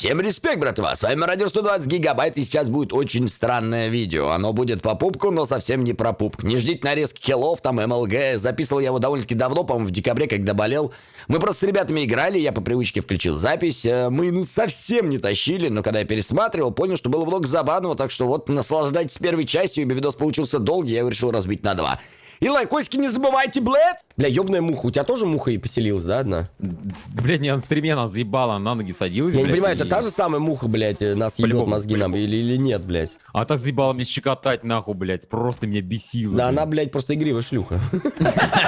Всем респект, братва! С вами Радио 120 Гигабайт, и сейчас будет очень странное видео. Оно будет по пупку, но совсем не про пупк. Не ждите нарезки киллов, там МЛГ. Записывал я его довольно-таки давно, по-моему, в декабре, когда болел. Мы просто с ребятами играли, я по привычке включил запись. Э, мы, ну, совсем не тащили, но когда я пересматривал, понял, что было много забавного, так что вот наслаждайтесь первой частью, ибо видос получился долгий, я его решил разбить на два. И лайкосики не забывайте, блядь! Бля, ёбная муха, у тебя тоже муха и поселилась, да, одна? Блядь, не на стриме нас заебала, на ноги садилась, Я не блядь, понимаю, и- это та же самая муха, блядь, нас ебет мозги нам или, или нет, блядь? А так заебала мне щекотать, нахуй, блядь, просто меня бесило. Да блядь. она, блядь, просто игривая шлюха.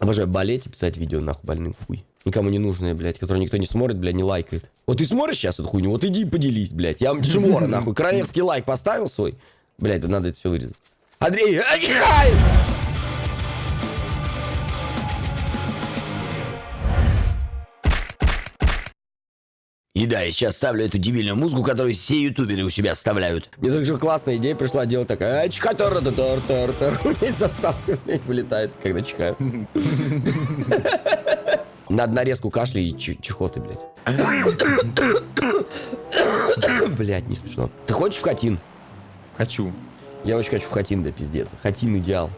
Обожаю болеть и писать видео нахуй больным хуй. Никому не нужное, блядь, которое никто не смотрит, блядь, не лайкает. Вот ты смотришь сейчас эту хуйню, вот иди и поделись, блядь. Я вам Джимора, нахуй, королевский лайк поставил свой. Блядь, надо это все вырезать. Андрей, ай! И да, я сейчас ставлю эту дебильную музыку, которую все ютуберы у себя вставляют. Мне также классная идея пришла делать такая. «А, чиха тор тор тор тор И заставка вылетает, когда чихаю. Надо нарезку кашля и чихоты, блядь. Блядь, не смешно. Ты хочешь в хатин? Хочу. Я очень хочу в хатин, да, пиздец. Хатин идеал.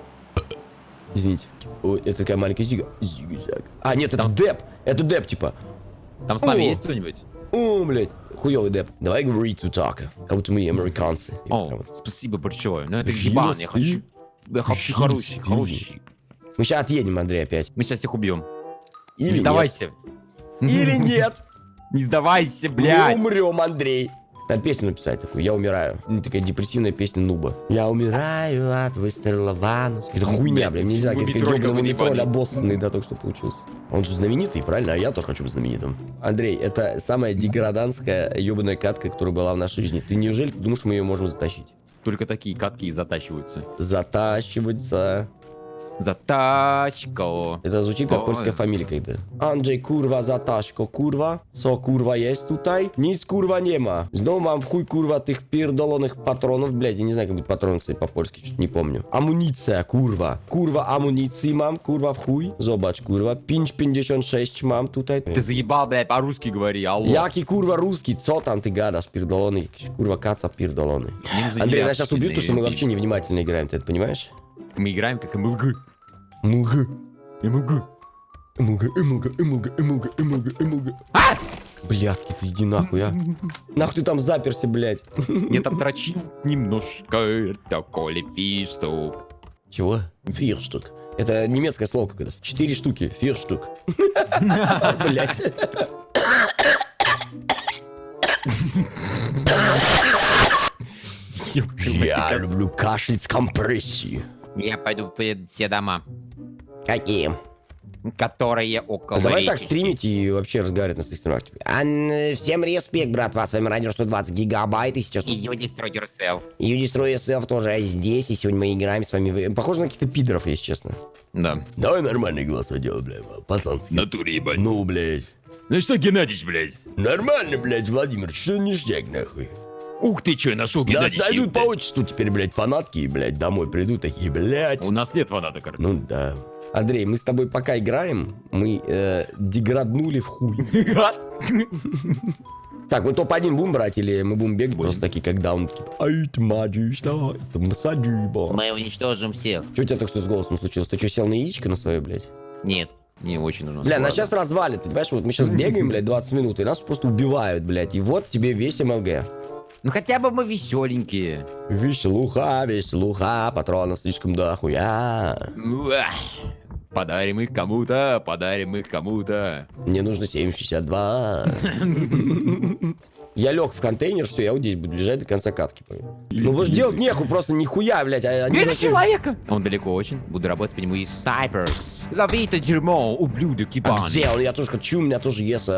Извините. Ой, это такая маленькая зига. Зига-заг. А, нет, это Там- деп. Это деп, типа. Там с нами О. есть кто-нибудь? О, блядь. Хуёвый деп. Давай говорить тут так. Как будто мы американцы. О, спасибо большое. Ну это ебан, я хочу. Я хочу хороший, хороший. Мы сейчас отъедем, Андрей, опять. Мы сейчас всех убьем. Или Не сдавайся. нет. Или нет. Не сдавайся, Мы блядь. умрем, Андрей. Надо песню написать такую. Я умираю. Ну, такая депрессивная песня Нуба. Я умираю от выстрела в анус. Это хуйня, блин. Нельзя, как Мумитроль ёбаный какой-то мумитроль ебаный. обоссанный, да, только что получился. Он же знаменитый, правильно? А я тоже хочу быть знаменитым. Андрей, это самая деграданская ебаная катка, которая была в нашей жизни. Ты неужели думаешь, мы ее можем затащить? Только такие катки и затащиваются. Затащиваться. Затачка. Это звучит как польская фамилия когда. Анджей курва заташко курва. Со курва есть тутай. Ниц курва нема. Знову вам в хуй курва тых пирдолоных патронов. Блядь, я не знаю, как будет патрон, кстати, по-польски, что-то не помню. Амуниция, курва. Курва амуниции мам, курва в хуй. Зобач, курва. Пинч 56 мам тутай. Ты заебал, блядь, по-русски говори, алло. Яки курва русский, co там ты гадаш, пирдолоны, курва каца нужны Андрей, нас сейчас убьют, потому что мы вообще невнимательно играем, ты это понимаешь? Мы играем как МЛГ. Мулга. МЛГ. Эмулга, эмулга, эмулга, эмулга, эмулга, эмулга. Блядский, ты иди нахуй, а. Нахуй ты там заперся, блядь. Я там дрочил немножко, это коли фиштук. Чего? Фирштук. Это немецкое слово какое-то. Четыре штуки. Фирштук. Блядь. Я люблю кашлять с компрессией. Я пойду в те дома, Какие? которые около А давай так речки. стримить и вообще разговаривать на своих стримах. Ан- Всем респект, братва. С вами радио 120 гигабайт. И сейчас И you destroy yourself. You Destroy Yourself тоже здесь, и сегодня мы играем с вами. Похоже на каких-то пидоров, если честно. Да. Давай нормальный голос делай, бля, пацанский. Натуре, ебать. Ну, блядь. Ну что, Геннадьевич, блядь? Нормально, блядь, Владимир, что ништяк, нахуй. Ух ты, что, нашел Нас Геннадьевич. найдут по отчеству теперь, блядь, фанатки, и, блядь, домой придут такие, блядь. У нас нет фаната, короче. Ну да. Андрей, мы с тобой пока играем, мы э, деграднули в хуй. Так, мы топ-1 будем брать или мы будем бегать просто такие, как даун, такие, ай, ты маджишься, это масаджиба. Мы уничтожим всех. Что у тебя так что с голосом случилось? Ты что, сел на яичко на свое, блядь? Нет. Мне очень нужно. Бля, нас сейчас развалит, понимаешь? Вот мы сейчас бегаем, блядь, 20 минут, и нас просто убивают, блядь. И вот тебе весь МЛГ. Ну хотя бы мы веселенькие. Веселуха, веселуха, патрона слишком дохуя. Уah. Подарим их кому-то, подарим их кому-то. Мне нужно 7,62. Я лег в контейнер, все, я вот здесь буду лежать до конца катки. Ну вы же делать нехуй, просто нихуя, блядь. а Вижу вообще- человека! Он далеко очень. Буду работать по нему из Cyberx. Лови это дерьмо, ублюдок А ебаный. где он? Я тоже хочу, у меня тоже есть...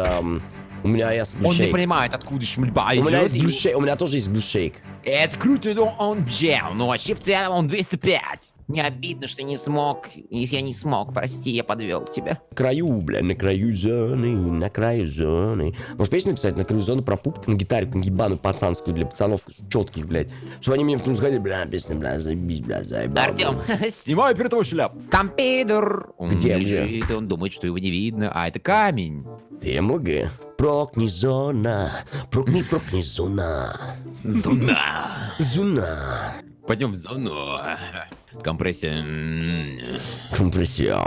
У меня есть Он не понимает, откуда шмельба У меня есть глушейк, у меня тоже есть глушейк. Это круто, но он взял, но вообще в целом он 205. Не обидно, что не смог. Если я не смог, прости, я подвел тебя. На краю, бля, на краю зоны, на краю зоны. Может, песню написать на краю зоны про пупка на гитаре, какую-нибудь ебаную пацанскую для пацанов четких, блядь. Чтобы они мне потом сказали, бля, песня, бля, заебись, бля, заебал. Артем, снимай перед шляп. Там пидор. Он Где, лежит, он думает, что его не видно, а это камень. Ты МЛГ. Прокни зона, прокни, прокни зона. Зона. Зона. Пойдем в зону. Компрессия. Компрессия.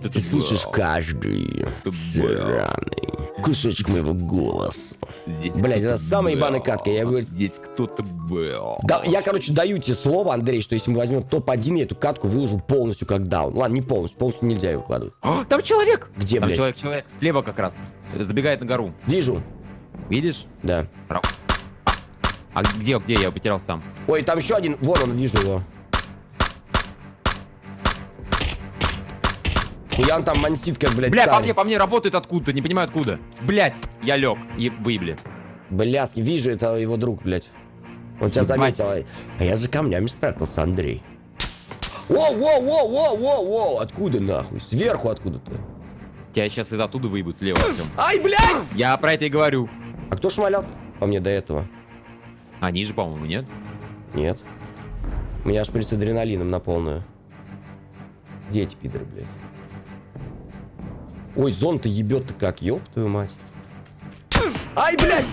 Ты слышишь каждый сраный кусочек моего голоса. Кто-то это самая ебаная катка, я говорю- Здесь кто-то был. Да, я, короче, даю тебе слово, Андрей, что если мы возьмем топ-1, я эту катку выложу полностью как даун. Ладно, не полностью, полностью нельзя ее выкладывать. А, Там человек! Где, Там блядь? человек, человек. Слева как раз. Забегает на гору. Вижу. Видишь? Да. Ра- А где, где? Я потерял сам. Ой, там еще один. Вон он, вижу его. Хуян там мансит, как, блядь, Бля, по мне, по мне работает откуда-то, не понимаю откуда. Блять, я лег. И выебли. Блядски, вижу, это его друг, блядь. Он тебя заметил. А я за камнями спрятался, Андрей. Воу, воу, воу, воу, воу, воу. Откуда нахуй? Сверху откуда-то. Тебя сейчас из оттуда выебут слева, Артем. Ай, блядь! Я про это и говорю. А кто шмалял по мне до этого? Они же, по-моему, нет? Нет. У меня шприц с адреналином на полную. Где эти пидоры, блядь? Ой, зон-то ебет-то как, ёб твою мать. Ай, блядь!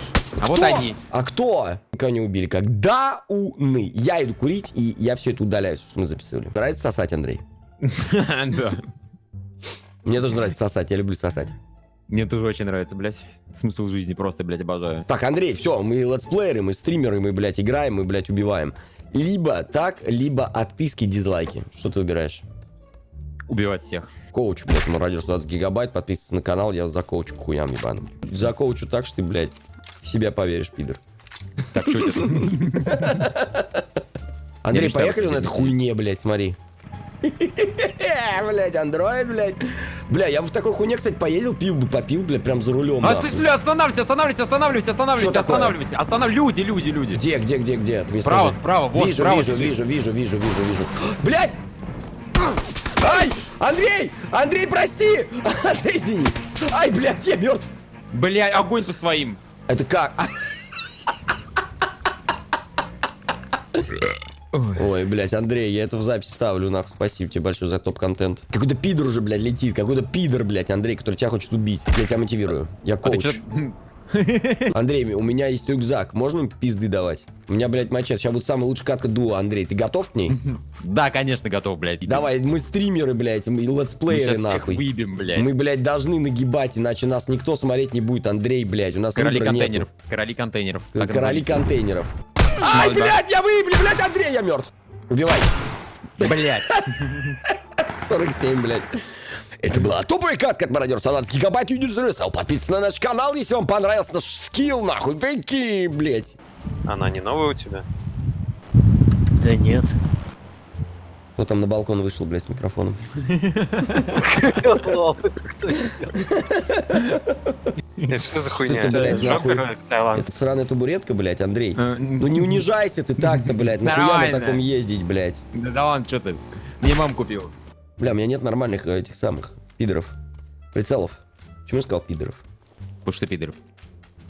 А вот Кто? они. А кто? Никого не убили. Как дауны. Я иду курить, и я все это удаляю, что мы записывали. Нравится сосать, Андрей? Да. Мне тоже нравится сосать, я люблю сосать. Мне тоже очень нравится, блядь. Смысл жизни просто, блядь, обожаю. Так, Андрей, все, мы летсплееры, мы стримеры, мы, блядь, играем, мы, блядь, убиваем. Либо так, либо отписки, дизлайки. Что ты выбираешь? Убивать всех. Коуч, блядь, ему радио 120 гигабайт, подписывайся на канал, я за коучу к хуям ебаным. За коучу так, что ты, блядь, в себя поверишь, пидор. Так, что это? Андрей, поехали на этой хуйне, блядь, смотри. Блядь, андроид, блядь. Бля, я бы в такой хуйне, кстати, поездил, пил бы, попил, блядь, прям за рулем. А, слышь, бля, останавливайся, останавливайся, останавливайся, останавливайся, останавливайся. Останов... Люди, люди, люди. Где, где, где, где? Ты мне Справа, скажи. справа, вот, вижу, справа вижу, вижу, вижу, вижу, вижу, вижу. Блядь! Ай! Андрей! Андрей, прости! Андрей, извини! Ай, блядь, я мертв! Бля, огонь по своим. Это как? Ой, блядь, Андрей, я это в запись ставлю, нахуй. Спасибо тебе большое за топ-контент. Какой-то пидор уже, блядь, летит. Какой-то пидор, блядь, Андрей, который тебя хочет убить. Я тебя мотивирую. Я А коуч. чё- Андрей, у меня есть рюкзак. Можно им пизды давать? У меня, блядь, мачет. Сейчас будет самая лучшая катка дуо. Андрей, ты готов к ней? Да, конечно, готов, блядь. Давай, мы стримеры, блядь, мы Мы летсплееры, всех нахуй. выебем, блядь. Мы, блядь, должны нагибать, иначе нас никто смотреть не будет. Андрей, блядь, у нас Короли выбора нету. контейнеров. Короли контейнеров. Короли контейнеров. Ай, блядь, я выебли, блядь, Андрей, я мертв. Убивай. Блядь. 47, блядь. Это была топовая катка от Мародер 120 гигабайт юнит-сервиса. Подписывайтесь на наш канал, если вам понравился наш скилл, нахуй. Такие, блядь. Она не новая у тебя? Да нет. Кто там на балкон вышел, блядь, с микрофоном? Это что за хуйня? это, блядь, нахуй? Это сраная табуретка, блядь, Андрей. Э, Ну не унижайся ты так-то, блядь. Нахуя на таком ездить, блядь? Да да ладно, что ты? Мне мам купил. Бля, у меня нет нормальных э, этих самых пидоров. Прицелов. Почему я сказал пидоров? Потому что пидор.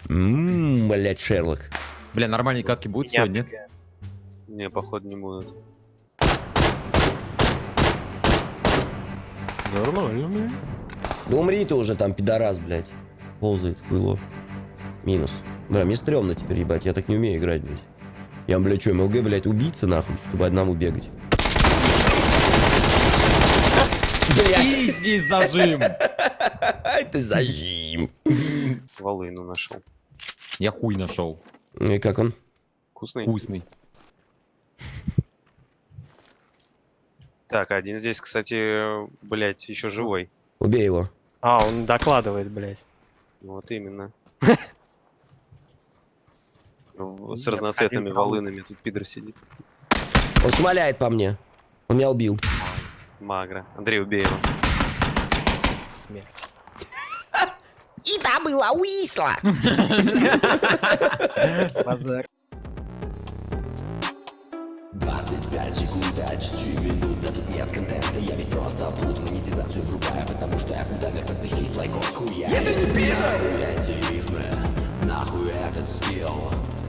Ммм, блядь, Шерлок. Бля, нормальные катки будут Меня сегодня, нет? Не, походу не будут. Нормально, бля. Да умри ты уже там, пидорас, блядь. Ползает, хуйло. Минус. Бля, мне стрёмно теперь, ебать, я так не умею играть, блядь. Я, блядь, что, МЛГ, блядь, убийца, нахуй, чтобы одному бегать. Блядь, Изи зажим. ты зажим. Волыну нашел. Я хуй нашел. Ну и как он? Вкусный? Вкусный. Так, один здесь, кстати, блять, еще живой. Убей его. А, он докладывает, блядь. Вот именно. В- С Нет, разноцветными волынами тут пидор сидит. Он шмаляет по мне. Он меня убил. Магра. Андрей, убей его. Смерть. И та была Уисла. Базар. 15 секунд, а 10 минут. Да тут нет контента, я ведь просто плут Монетизацию врубаю, потому что я фундамент как начни флайкос хуя. Если не пидор! Эти рифмы, нахуй этот стил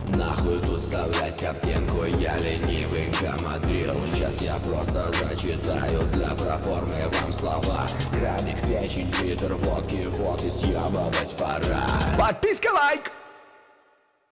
Нахуй тут вставлять картинку, я ленивый гамадрил Сейчас я просто зачитаю для проформы вам слова. График, вещи, читер, водки, вот и съебывать пора. Подписка, лайк!